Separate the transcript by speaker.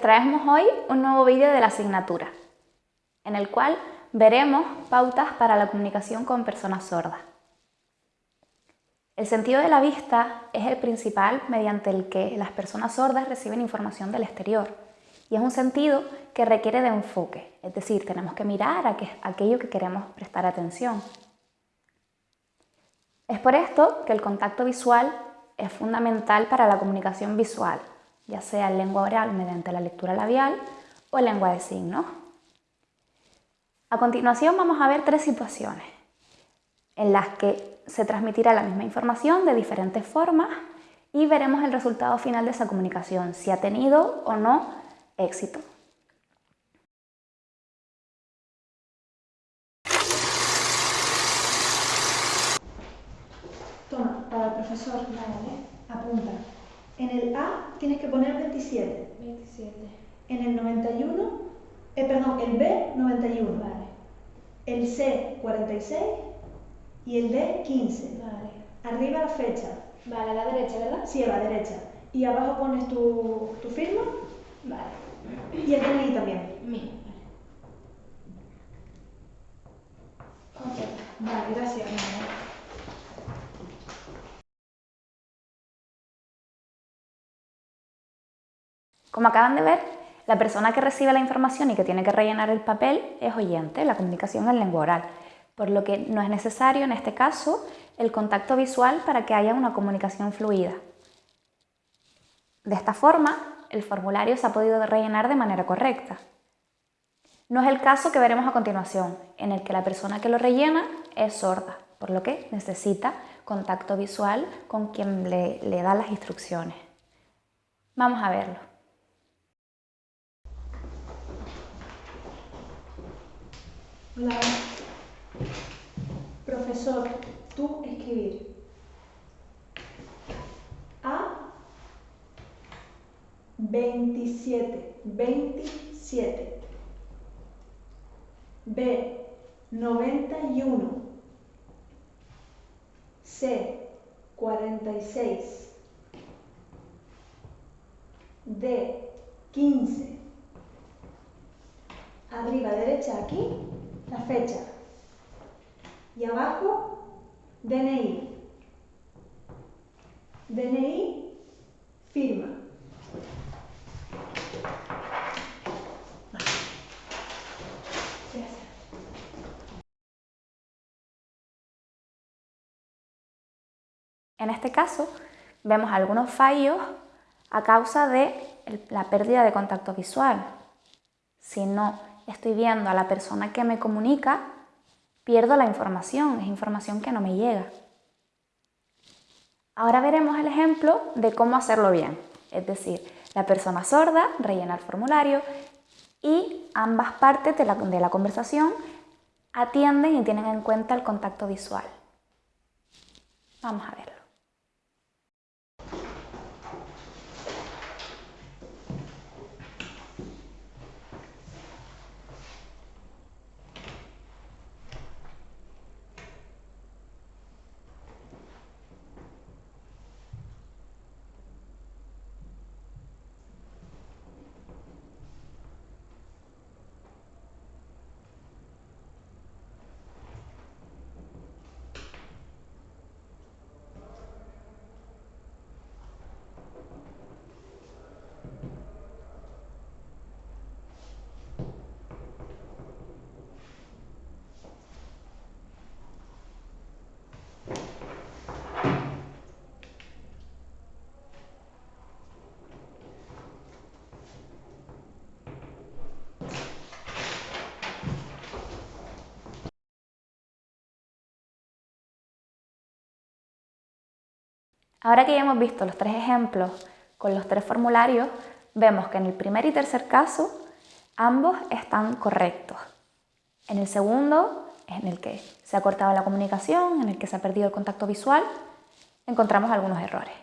Speaker 1: traemos hoy un nuevo vídeo de la asignatura, en el cual veremos pautas para la comunicación con personas sordas. El sentido de la vista es el principal mediante el que las personas sordas reciben información del exterior y es un sentido que requiere de enfoque, es decir, tenemos que mirar a aquello que queremos prestar atención. Es por esto que el contacto visual es fundamental para la comunicación visual, ya sea en lengua oral mediante la lectura labial o en lengua de signos. A continuación vamos a ver tres situaciones en las que se transmitirá la misma información de diferentes formas y veremos el resultado final de esa comunicación, si ha tenido o no éxito.
Speaker 2: Toma, para el profesor, apunta. En el A tienes que poner 27.
Speaker 3: 27.
Speaker 2: En el 91, eh, perdón, el B 91.
Speaker 3: Vale.
Speaker 2: El C 46 y el D 15.
Speaker 3: Vale.
Speaker 2: Arriba la fecha.
Speaker 3: Vale, a la derecha, ¿verdad?
Speaker 2: Sí, a la derecha. Y abajo pones tu, tu firma
Speaker 3: Vale.
Speaker 2: y el DNI también.
Speaker 3: Mío. Vale.
Speaker 2: Vale, gracias.
Speaker 1: Como acaban de ver, la persona que recibe la información y que tiene que rellenar el papel es oyente, la comunicación en lengua oral, por lo que no es necesario en este caso el contacto visual para que haya una comunicación fluida. De esta forma, el formulario se ha podido rellenar de manera correcta. No es el caso que veremos a continuación, en el que la persona que lo rellena es sorda, por lo que necesita contacto visual con quien le, le da las instrucciones. Vamos a verlo.
Speaker 2: Profesor, tú escribir. A 27, 27. B 91. C 46. D 15. Arriba derecha aquí la fecha. Y abajo, DNI. DNI, firma.
Speaker 1: En este caso, vemos algunos fallos a causa de la pérdida de contacto visual. Si no estoy viendo a la persona que me comunica, pierdo la información, es información que no me llega. Ahora veremos el ejemplo de cómo hacerlo bien, es decir, la persona sorda rellena el formulario y ambas partes de la, conversación atienden y tienen en cuenta el contacto visual. Vamos a verlo. Ahora que ya hemos visto los tres ejemplos con los tres formularios, vemos que en el primer y tercer caso ambos están correctos. En el segundo, en el que se ha cortado la comunicación, en el que se ha perdido el contacto visual, encontramos algunos errores.